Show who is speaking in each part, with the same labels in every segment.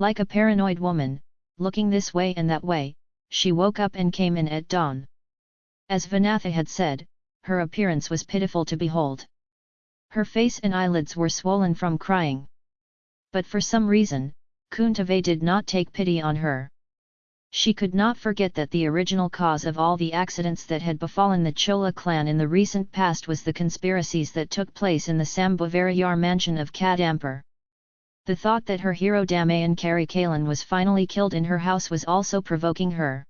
Speaker 1: Like a paranoid woman, looking this way and that way, she woke up and came in at dawn. As Vanatha had said, her appearance was pitiful to behold. Her face and eyelids were swollen from crying. But for some reason, Kuntave did not take pity on her. She could not forget that the original cause of all the accidents that had befallen the Chola clan in the recent past was the conspiracies that took place in the Sambhavarayar mansion of Kadampur. The thought that her hero Damayan Karikalan was finally killed in her house was also provoking her.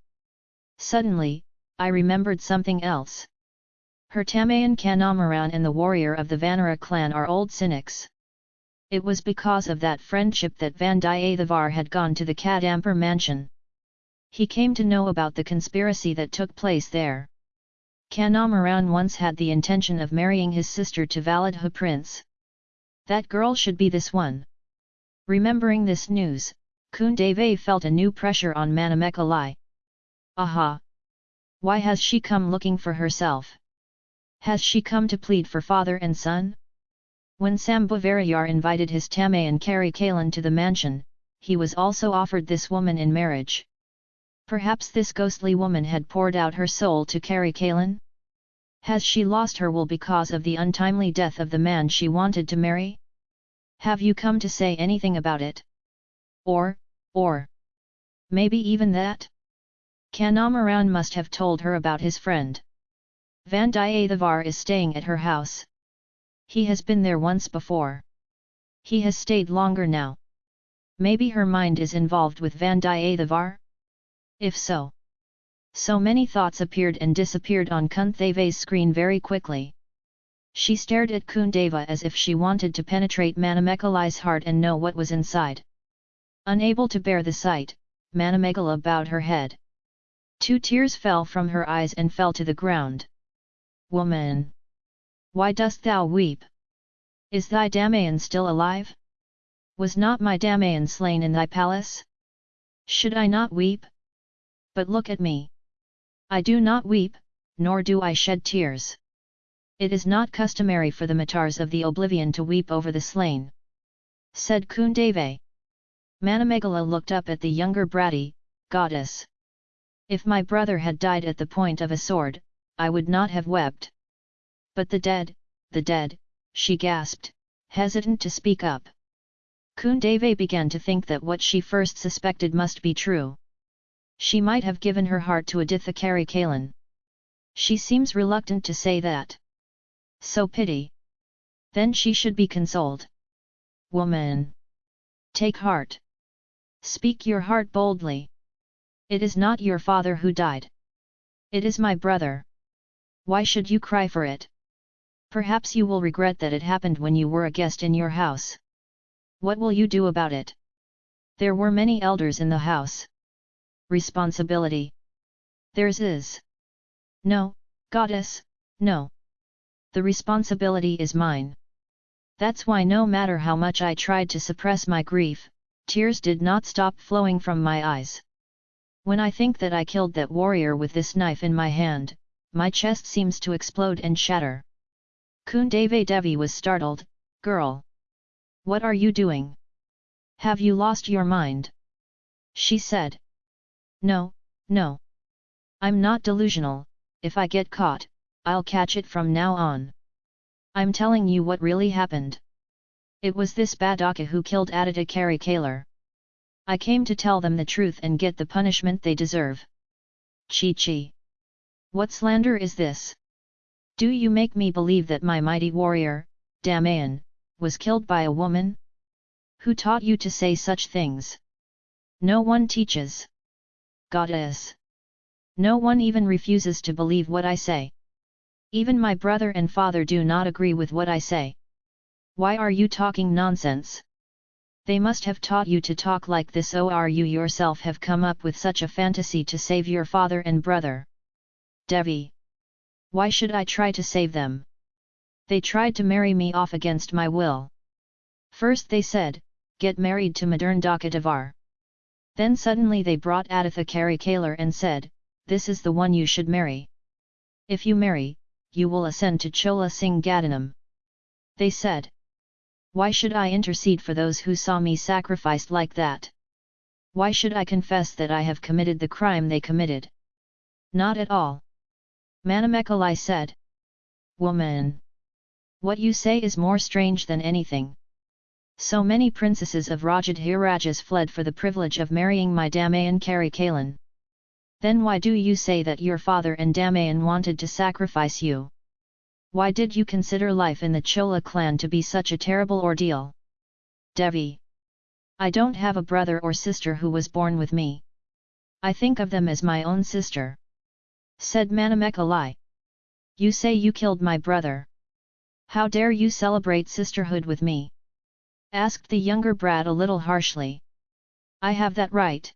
Speaker 1: Suddenly, I remembered something else. Her Tamayan Kanamaran and the warrior of the Vanara clan are old cynics. It was because of that friendship that Vandiyathevar had gone to the Kadampur mansion. He came to know about the conspiracy that took place there. Kanamaran once had the intention of marrying his sister to Validha prince. That girl should be this one. Remembering this news, Kundave felt a new pressure on Manamekalai. Aha! Why has she come looking for herself? Has she come to plead for father and son? When Sambhavarayar invited his Tamayan Kari Kalan to the mansion, he was also offered this woman in marriage. Perhaps this ghostly woman had poured out her soul to Kari Kalan? Has she lost her will because of the untimely death of the man she wanted to marry? Have you come to say anything about it? Or, or, maybe even that? Kanamaran must have told her about his friend. Vandiyathevar is staying at her house. He has been there once before. He has stayed longer now. Maybe her mind is involved with Vandiyathevar? If so. So many thoughts appeared and disappeared on Kuntheve's screen very quickly. She stared at Kundava as if she wanted to penetrate Manamekalai's heart and know what was inside. Unable to bear the sight, Manamegala bowed her head. Two tears fell from her eyes and fell to the ground. Woman! Why dost thou weep? Is thy Damayan still alive? Was not my Damayan slain in thy palace? Should I not weep? But look at me. I do not weep, nor do I shed tears. It is not customary for the Matars of the Oblivion to weep over the slain. Said Kundave. Manamegala looked up at the younger Brati, goddess. If my brother had died at the point of a sword, I would not have wept. But the dead, the dead, she gasped, hesitant to speak up. Kundave began to think that what she first suspected must be true. She might have given her heart to Aditha Kari Kalan. She seems reluctant to say that. So pity. Then she should be consoled. Woman! Take heart. Speak your heart boldly. It is not your father who died. It is my brother. Why should you cry for it? Perhaps you will regret that it happened when you were a guest in your house. What will you do about it? There were many elders in the house responsibility. Theirs is. No, goddess, no. The responsibility is mine. That's why no matter how much I tried to suppress my grief, tears did not stop flowing from my eyes. When I think that I killed that warrior with this knife in my hand, my chest seems to explode and shatter. Kundave Devi was startled, Girl! What are you doing? Have you lost your mind? She said. No, no. I'm not delusional, if I get caught, I'll catch it from now on. I'm telling you what really happened. It was this Badaka who killed Aditya Kari Kalar. I came to tell them the truth and get the punishment they deserve. Chi Chi. What slander is this? Do you make me believe that my mighty warrior, Damayan, was killed by a woman? Who taught you to say such things? No one teaches goddess. No one even refuses to believe what I say. Even my brother and father do not agree with what I say. Why are you talking nonsense? They must have taught you to talk like this oh, or you yourself have come up with such a fantasy to save your father and brother. Devi. Why should I try to save them? They tried to marry me off against my will. First they said, get married to Madurantaka then suddenly they brought Aditha Kari Kalar and said, this is the one you should marry. If you marry, you will ascend to Chola Singh. They said. Why should I intercede for those who saw me sacrificed like that? Why should I confess that I have committed the crime they committed? Not at all. Manamekalai said. Woman! What you say is more strange than anything. So many princesses of Rajadhirajas fled for the privilege of marrying my Damayan Kari Kalan. Then why do you say that your father and Damayan wanted to sacrifice you? Why did you consider life in the Chola clan to be such a terrible ordeal? Devi. I don't have a brother or sister who was born with me. I think of them as my own sister. Said Manamekalai. You say you killed my brother. How dare you celebrate sisterhood with me? Asked the younger brat a little harshly. I have that right.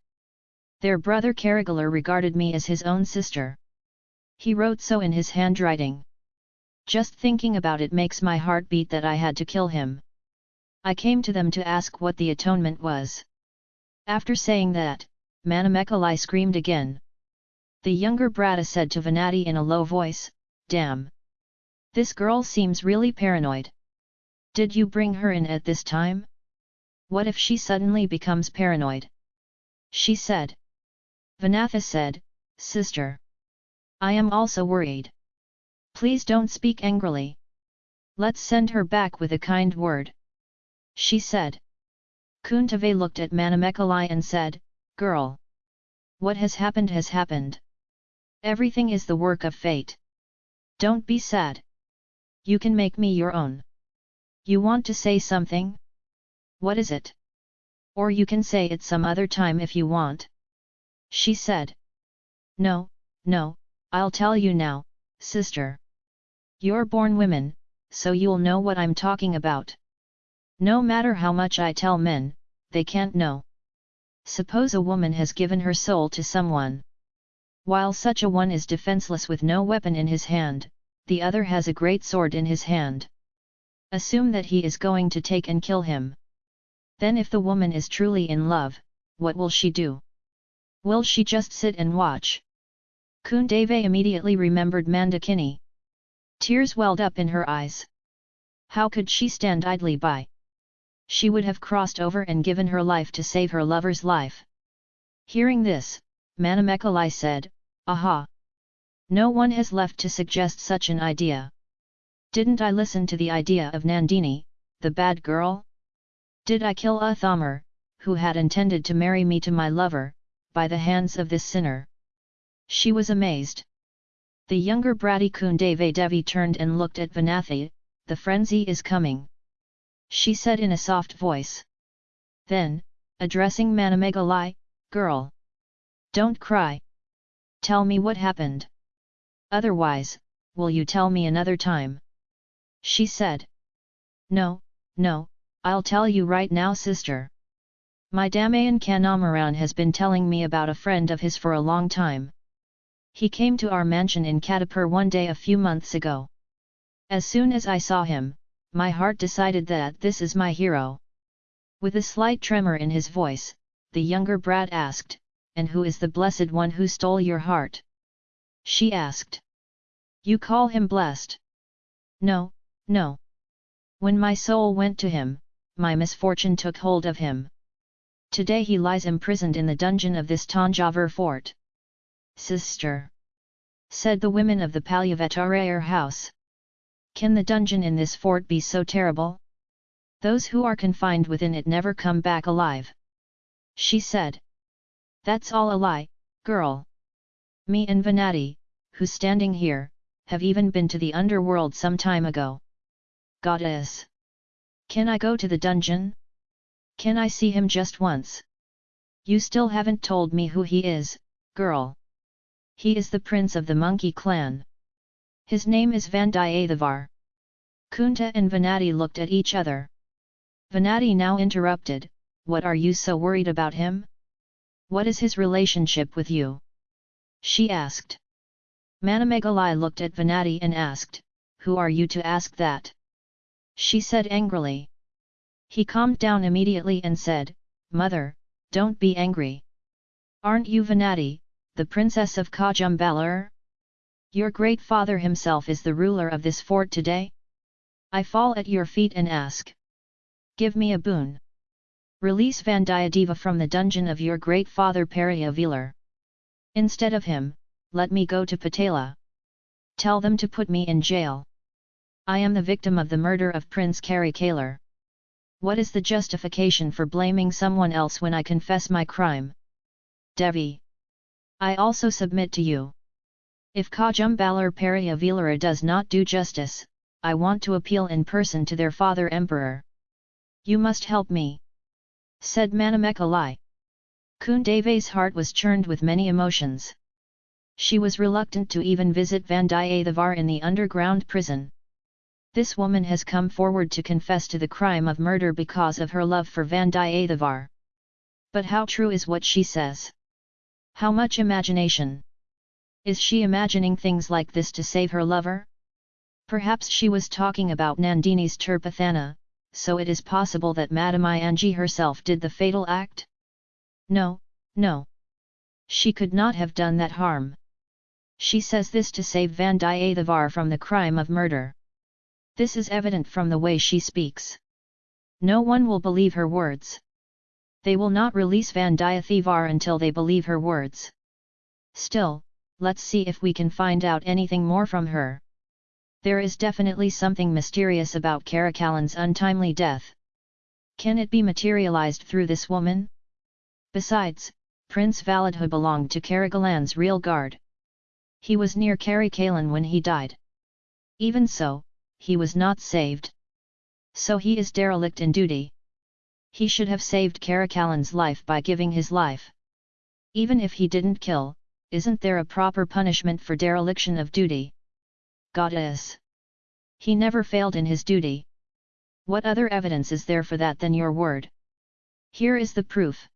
Speaker 1: Their brother Karigalar regarded me as his own sister. He wrote so in his handwriting. Just thinking about it makes my heart beat that I had to kill him. I came to them to ask what the atonement was. After saying that, Manamekalai screamed again. The younger Brata said to Venati in a low voice, Damn! This girl seems really paranoid. Did you bring her in at this time? What if she suddenly becomes paranoid? She said. Vanatha said, Sister. I am also worried. Please don't speak angrily. Let's send her back with a kind word. She said. Kuntave looked at Manamekalai and said, Girl. What has happened has happened. Everything is the work of fate. Don't be sad. You can make me your own. You want to say something? What is it? Or you can say it some other time if you want. She said. No, no, I'll tell you now, sister. You're born women, so you'll know what I'm talking about. No matter how much I tell men, they can't know. Suppose a woman has given her soul to someone. While such a one is defenseless with no weapon in his hand, the other has a great sword in his hand. Assume that he is going to take and kill him. Then if the woman is truly in love, what will she do? Will she just sit and watch? Kundave immediately remembered Mandakini. Tears welled up in her eyes. How could she stand idly by? She would have crossed over and given her life to save her lover's life. Hearing this, Manamekalai said, Aha! No one has left to suggest such an idea. Didn't I listen to the idea of Nandini, the bad girl? Did I kill a who had intended to marry me to my lover, by the hands of this sinner? She was amazed. The younger bratty Kundave Devi turned and looked at Vanathi, the frenzy is coming. She said in a soft voice. Then, addressing Manamekalai, girl. Don't cry. Tell me what happened. Otherwise, will you tell me another time? she said. No, no, I'll tell you right now sister. My Damayan Kanamaran has been telling me about a friend of his for a long time. He came to our mansion in Kadampur one day a few months ago. As soon as I saw him, my heart decided that this is my hero. With a slight tremor in his voice, the younger brat asked, And who is the blessed one who stole your heart? She asked. You call him blessed? No, no. When my soul went to him, my misfortune took hold of him. Today he lies imprisoned in the dungeon of this Tanjavur fort. Sister! Said the women of the Palyavatarayer house. Can the dungeon in this fort be so terrible? Those who are confined within it never come back alive. She said. That's all a lie, girl. Me and Venati, who's standing here, have even been to the underworld some time ago goddess. Can I go to the dungeon? Can I see him just once? You still haven't told me who he is, girl. He is the prince of the monkey clan. His name is Vandiyathevar. Kunta and Venati looked at each other. Venati now interrupted, What are you so worried about him? What is his relationship with you? She asked. Manamekalai looked at Venati and asked, Who are you to ask that? she said angrily. He calmed down immediately and said, Mother, don't be angry. Aren't you Venati, the princess of Kajumbalur? Your great father himself is the ruler of this fort today? I fall at your feet and ask. Give me a boon. Release Vandiyadeva from the dungeon of your great father Periyavelar. Instead of him, let me go to Patala. Tell them to put me in jail. I am the victim of the murder of Prince Karikalar. What is the justification for blaming someone else when I confess my crime? Devi. I also submit to you. If Kajumbalar Periyavelara does not do justice, I want to appeal in person to their father emperor. You must help me. Said Manamekalai. Kundeve's heart was churned with many emotions. She was reluctant to even visit Vandiyathevar in the underground prison. This woman has come forward to confess to the crime of murder because of her love for Vandiyathevar. But how true is what she says? How much imagination? Is she imagining things like this to save her lover? Perhaps she was talking about Nandini's Tirpathana, so it is possible that Madamayanji herself did the fatal act? No, no. She could not have done that harm. She says this to save Vandiyathevar from the crime of murder. This is evident from the way she speaks. No one will believe her words. They will not release Vandiyathevar until they believe her words. Still, let's see if we can find out anything more from her. There is definitely something mysterious about Karikalan's untimely death. Can it be materialized through this woman? Besides, Prince Validha belonged to Karikalan's real guard. He was near Karikalan when he died. Even so, he was not saved. So he is derelict in duty. He should have saved Karikalan's life by giving his life. Even if he didn't kill, isn't there a proper punishment for dereliction of duty? Goddess! He never failed in his duty. What other evidence is there for that than your word? Here is the proof.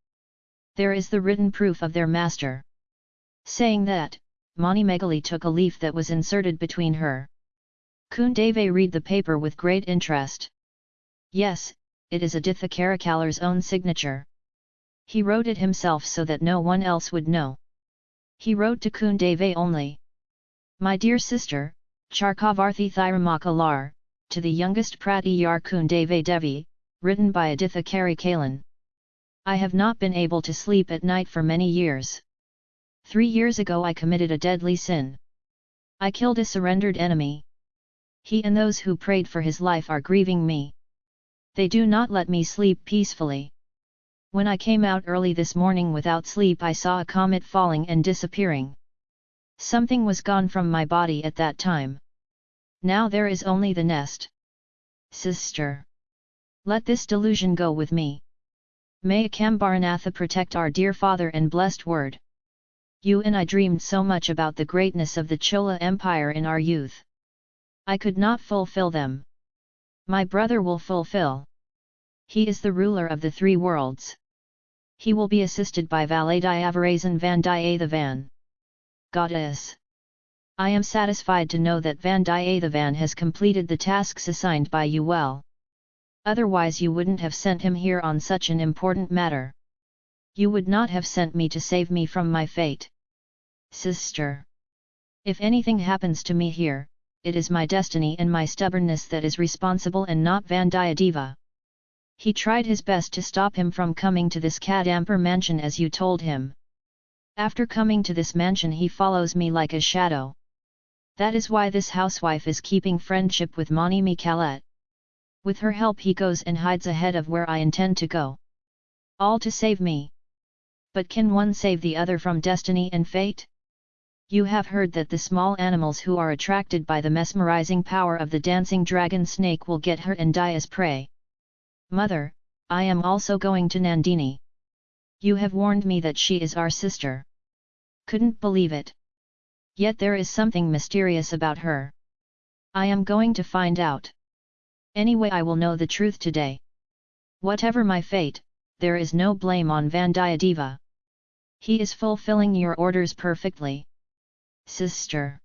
Speaker 1: There is the written proof of their master. Saying that, Mani Megali took a leaf that was inserted between her. Kundave read the paper with great interest. Yes, it is Aditha Karikalar's own signature. He wrote it himself so that no one else would know. He wrote to Kundave only. My dear sister, Charkavarthi Thiramakalar, to the youngest Pratiyar Kundave Devi, written by Aditha Karikalan. I have not been able to sleep at night for many years. Three years ago I committed a deadly sin. I killed a surrendered enemy. He and those who prayed for his life are grieving me. They do not let me sleep peacefully. When I came out early this morning without sleep I saw a comet falling and disappearing. Something was gone from my body at that time. Now there is only the nest. Sister! Let this delusion go with me. May Akambaranatha protect our dear father and blessed word. You and I dreamed so much about the greatness of the Chola Empire in our youth. I could not fulfill them. My brother will fulfill. He is the ruler of the three worlds. He will be assisted by Valadiavarazan Vandiyathevan. Goddess! I am satisfied to know that Vandiyathevan has completed the tasks assigned by you well. Otherwise you wouldn't have sent him here on such an important matter you would not have sent me to save me from my fate. Sister! If anything happens to me here, it is my destiny and my stubbornness that is responsible and not Vandiyadeva. He tried his best to stop him from coming to this Kadampur mansion as you told him. After coming to this mansion he follows me like a shadow. That is why this housewife is keeping friendship with Mani Mikalet. With her help he goes and hides ahead of where I intend to go. All to save me. But can one save the other from destiny and fate? You have heard that the small animals who are attracted by the mesmerizing power of the dancing dragon snake will get hurt and die as prey. Mother, I am also going to Nandini. You have warned me that she is our sister. Couldn't believe it. Yet there is something mysterious about her. I am going to find out. Anyway I will know the truth today. Whatever my fate, there is no blame on Vandiyadeva. He is fulfilling your orders perfectly. Sister.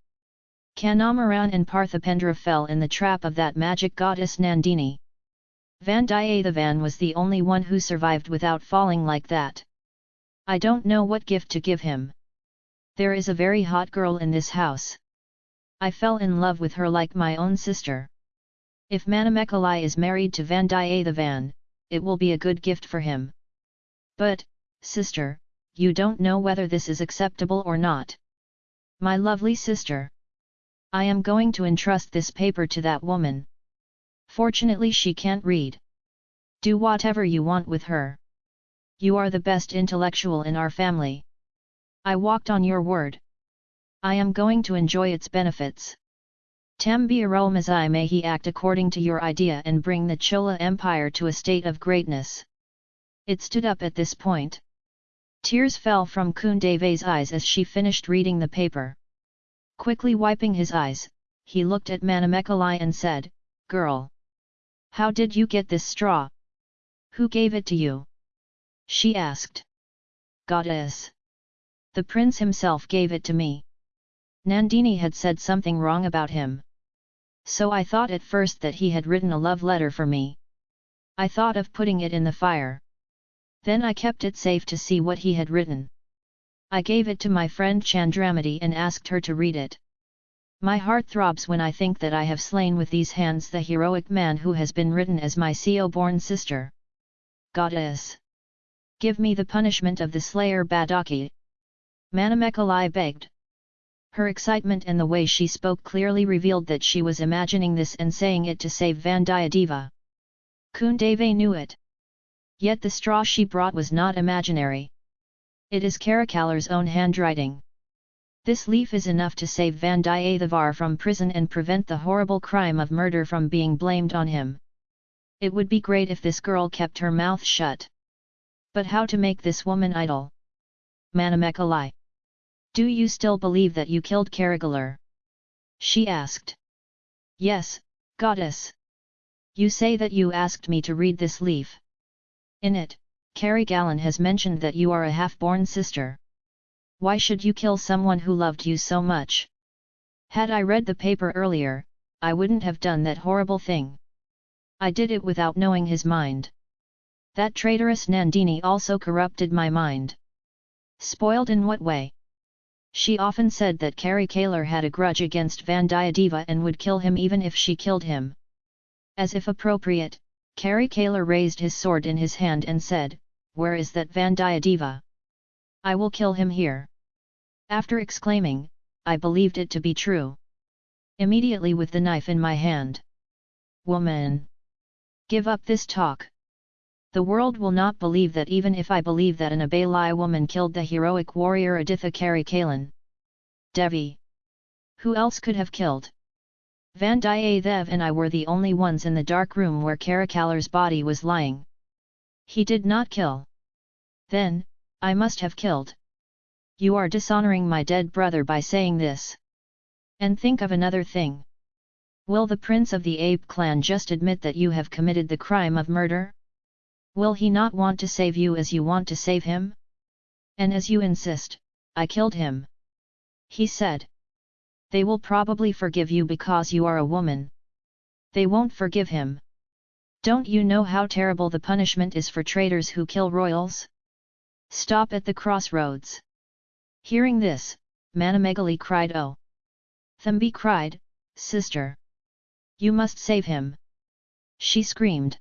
Speaker 1: Kanamaran and Parthipendra fell in the trap of that magic goddess Nandini. Vandiyathevan was the only one who survived without falling like that. I don't know what gift to give him. There is a very hot girl in this house. I fell in love with her like my own sister. If Manamekalai is married to Vandiyathevan, it will be a good gift for him. But, sister, you don't know whether this is acceptable or not. My lovely sister. I am going to entrust this paper to that woman. Fortunately she can't read. Do whatever you want with her. You are the best intellectual in our family. I walked on your word. I am going to enjoy its benefits. Tambiaromazai may he act according to your idea and bring the Chola Empire to a state of greatness. It stood up at this point. Tears fell from Kundeve's eyes as she finished reading the paper. Quickly wiping his eyes, he looked at Manamekalai and said, Girl! How did you get this straw? Who gave it to you? She asked. Goddess! The prince himself gave it to me. Nandini had said something wrong about him. So I thought at first that he had written a love letter for me. I thought of putting it in the fire. Then I kept it safe to see what he had written. I gave it to my friend Chandramati and asked her to read it. My heart throbs when I think that I have slain with these hands the heroic man who has been written as my Seo-born sister. Goddess! Give me the punishment of the slayer Badaki. Manamekalai begged. Her excitement and the way she spoke clearly revealed that she was imagining this and saying it to save Vandiyadeva. Kundave knew it. Yet the straw she brought was not imaginary. It is Karikalar's own handwriting. This leaf is enough to save Vandiyathevar from prison and prevent the horrible crime of murder from being blamed on him. It would be great if this girl kept her mouth shut. But how to make this woman idle? Manamekalai. Do you still believe that you killed Karigalar? She asked. Yes, goddess. You say that you asked me to read this leaf. In it, Karikalan has mentioned that you are a half-born sister. Why should you kill someone who loved you so much? Had I read the paper earlier, I wouldn't have done that horrible thing. I did it without knowing his mind. That traitorous Nandini also corrupted my mind. Spoiled in what way? She often said that Karikalar had a grudge against Vandiyadeva and would kill him even if she killed him. As if appropriate, Karikalar raised his sword in his hand and said, Where is that Vandiyadeva? I will kill him here. After exclaiming, I believed it to be true. Immediately with the knife in my hand. Woman! Give up this talk. The world will not believe that even if I believe that an Abalai woman killed the heroic warrior Aditha Karikalan. Devi. Who else could have killed? Vandiyathev and I were the only ones in the dark room where Karikalar's body was lying. He did not kill. Then, I must have killed. You are dishonoring my dead brother by saying this. And think of another thing. Will the prince of the ape clan just admit that you have committed the crime of murder? Will he not want to save you as you want to save him? And as you insist, I killed him. He said. They will probably forgive you because you are a woman. They won't forgive him. Don't you know how terrible the punishment is for traitors who kill royals? Stop at the crossroads. Hearing this, Manamegali cried oh! Thambi cried, Sister! You must save him! She screamed.